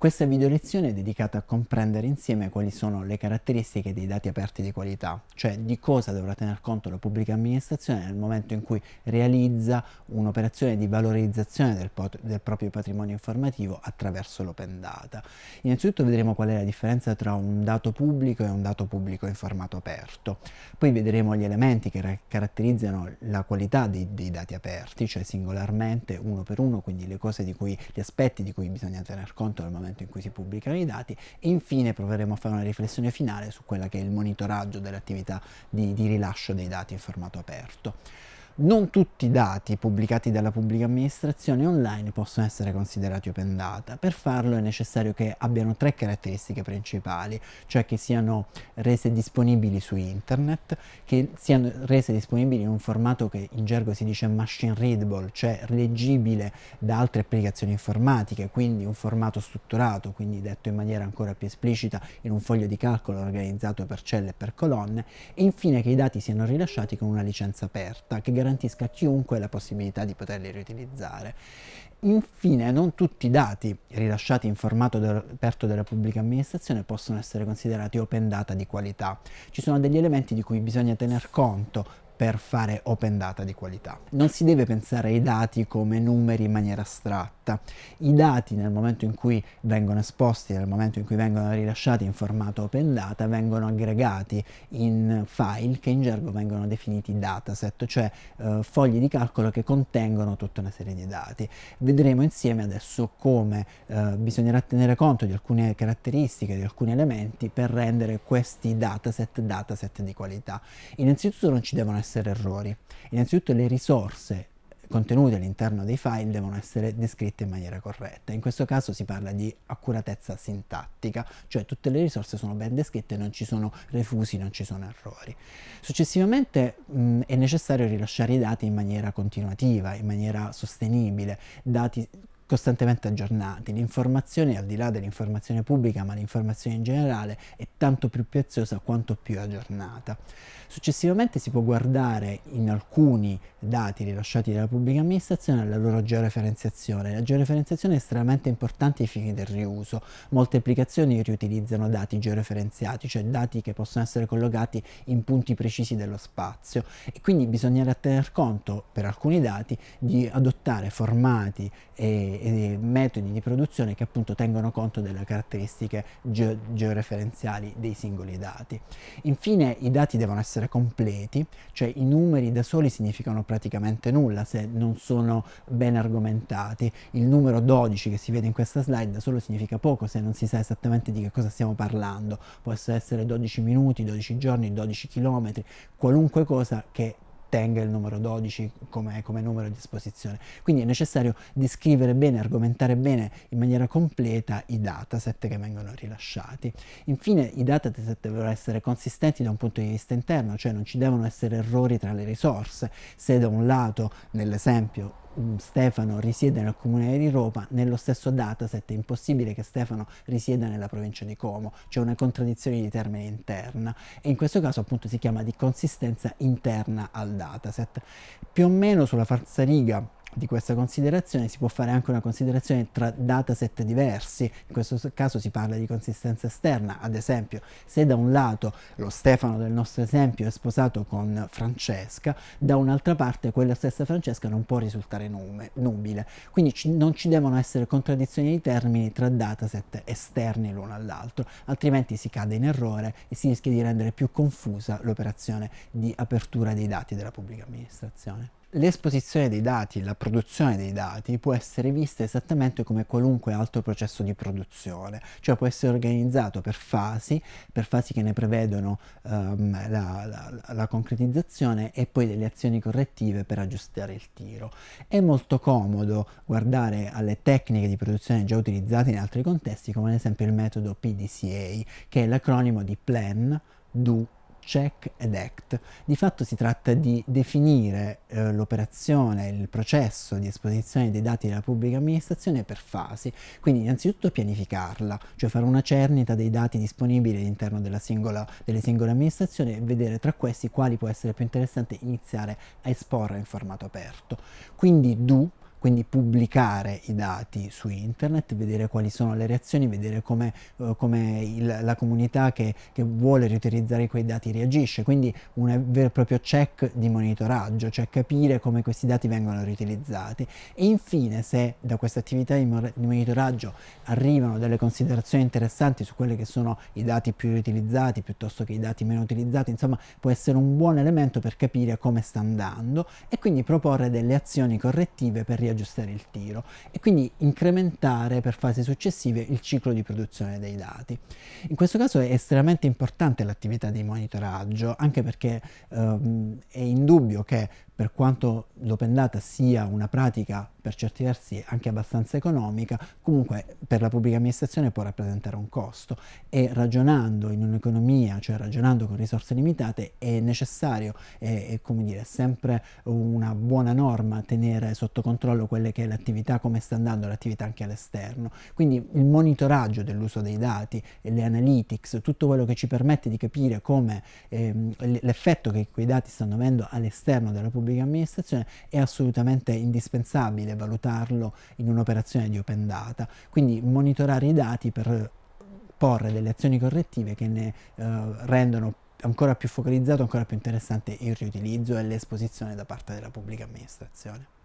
Questa video lezione è dedicata a comprendere insieme quali sono le caratteristiche dei dati aperti di qualità, cioè di cosa dovrà tener conto la pubblica amministrazione nel momento in cui realizza un'operazione di valorizzazione del, del, proprio patrimonio informativo attraverso l'open data. Innanzitutto vedremo qual è la differenza tra un dato pubblico e un dato pubblico in formato aperto, poi vedremo gli elementi che caratterizzano la qualità dei, dei dati aperti, cioè singolarmente, uno per uno, quindi le cose di cui, gli aspetti di cui bisogna tener conto nel momento momento in cui si pubblicano i dati e infine proveremo a fare una riflessione finale su quella che è il monitoraggio dell'attività di, di rilascio dei dati in formato aperto. Non tutti i dati pubblicati dalla pubblica amministrazione online possono essere considerati open data. Per farlo è necessario che abbiano tre caratteristiche principali, cioè che siano rese disponibili su internet, che siano rese disponibili in un formato che in gergo si dice machine readable, cioè leggibile da altre applicazioni informatiche, quindi un formato strutturato, quindi detto in maniera ancora più esplicita in un foglio di calcolo organizzato per celle e per colonne, e infine che i dati siano rilasciati con una licenza aperta che garantisca garantisca a chiunque la possibilità di poterli riutilizzare. Infine, non tutti i dati rilasciati in formato aperto dalla pubblica amministrazione possono essere considerati open data di qualità. Ci sono degli elementi di cui bisogna tener conto per fare open data di qualità. Non si deve pensare ai dati come numeri in maniera astratta. I dati nel momento in cui vengono esposti, nel momento in cui vengono rilasciati in formato open data, vengono aggregati in file che in gergo vengono definiti dataset, cioè eh, fogli di calcolo che contengono tutta una serie di dati. Vedremo insieme adesso come eh, bisognerà tenere conto di alcune caratteristiche, di alcuni elementi per rendere questi dataset dataset di qualità. Innanzitutto non ci devono essere errori. Innanzitutto le risorse contenute all'interno dei file devono essere descritte in maniera corretta. In questo caso si parla di accuratezza sintattica, cioè tutte le risorse sono ben descritte, non ci sono refusi, non ci sono errori. Successivamente mh, è necessario rilasciare i dati in maniera continuativa, in maniera sostenibile, dati costantemente aggiornati. L'informazione, al di là dell'informazione pubblica, ma l'informazione in generale, è tanto più preziosa quanto più aggiornata. Successivamente si può guardare in alcuni dati rilasciati dalla pubblica amministrazione la loro georeferenziazione. La georeferenziazione è estremamente importante ai fini del riuso. Molte applicazioni riutilizzano dati georeferenziati, cioè dati che possono essere collocati in punti precisi dello spazio e quindi bisognerà tener conto per alcuni dati di adottare formati e, metodi di produzione che appunto tengono conto delle caratteristiche ge georeferenziali dei singoli dati. Infine i dati devono essere essere completi, cioè i numeri da soli significano praticamente nulla se non sono ben argomentati. Il numero 12 che si vede in questa slide da solo significa poco se non si sa esattamente di che cosa stiamo parlando. Può essere 12 minuti, 12 giorni, 12 chilometri, qualunque cosa che tenga il numero 12 come, come, numero di esposizione. Quindi è necessario descrivere bene, argomentare bene in maniera completa i dataset che vengono rilasciati. Infine i dataset devono essere consistenti da un punto di vista interno, cioè non ci devono essere errori tra le risorse. Se da un lato, nell'esempio, Stefano risiede nel comune di Roma, nello stesso dataset è impossibile che Stefano risieda nella provincia di Como, c'è una contraddizione di termine interna e in questo caso appunto si chiama di consistenza interna al dataset. Più o meno sulla falsariga di questa considerazione si può fare anche una considerazione tra dataset diversi, in questo caso si parla di consistenza esterna, ad esempio se da un lato lo Stefano del nostro esempio è sposato con Francesca, da un'altra parte quella stessa Francesca non può risultare nume, nubile, quindi ci, non ci devono essere contraddizioni di termini tra dataset esterni l'uno all'altro, altrimenti si cade in errore e si rischia di rendere più confusa l'operazione di apertura dei dati della pubblica amministrazione. L'esposizione dei dati, la produzione dei dati può essere vista esattamente come qualunque altro processo di produzione, cioè può essere organizzato per fasi, per fasi che ne prevedono um, la, la, la, concretizzazione e poi delle azioni correttive per aggiustare il tiro. È molto comodo guardare alle tecniche di produzione già utilizzate in altri contesti, come ad esempio il metodo PDCA, che è l'acronimo di Plan, Do, check ed act. Di fatto si tratta di definire eh, l'operazione, il processo di esposizione dei dati della pubblica amministrazione per fasi, quindi innanzitutto pianificarla, cioè fare una cernita dei dati disponibili all'interno delle singole amministrazioni e vedere tra questi quali può essere più interessante iniziare a esporre in formato aperto. Quindi do quindi pubblicare i dati su internet, vedere quali sono le reazioni, vedere come, uh, come la comunità che, che, vuole riutilizzare quei dati reagisce, quindi un vero e proprio check di monitoraggio, cioè capire come questi dati vengono riutilizzati. E infine se da questa attività di, di monitoraggio arrivano delle considerazioni interessanti su quelli che sono i dati più riutilizzati piuttosto che i dati meno utilizzati, insomma può essere un buon elemento per capire come sta andando e quindi proporre delle azioni correttive per riaggiustare il tiro e quindi incrementare per fasi successive il ciclo di produzione dei dati. In questo caso è estremamente importante l'attività di monitoraggio anche perché ehm, è indubbio che per quanto l'open data sia una pratica per certi versi anche abbastanza economica, comunque per la pubblica amministrazione può rappresentare un costo e ragionando in un'economia, cioè ragionando con risorse limitate, è necessario, è, è come dire, sempre una buona norma tenere sotto controllo quelle che è l'attività, come sta andando l'attività anche all'esterno. Quindi il monitoraggio dell'uso dei dati, le analytics, tutto quello che ci permette di capire come ehm, l'effetto che quei dati stanno avendo all'esterno della pubblica pubblica amministrazione è assolutamente indispensabile valutarlo in un'operazione di open data, quindi monitorare i dati per porre delle azioni correttive che ne eh, rendono ancora più focalizzato, ancora più interessante il riutilizzo e l'esposizione da parte della pubblica amministrazione.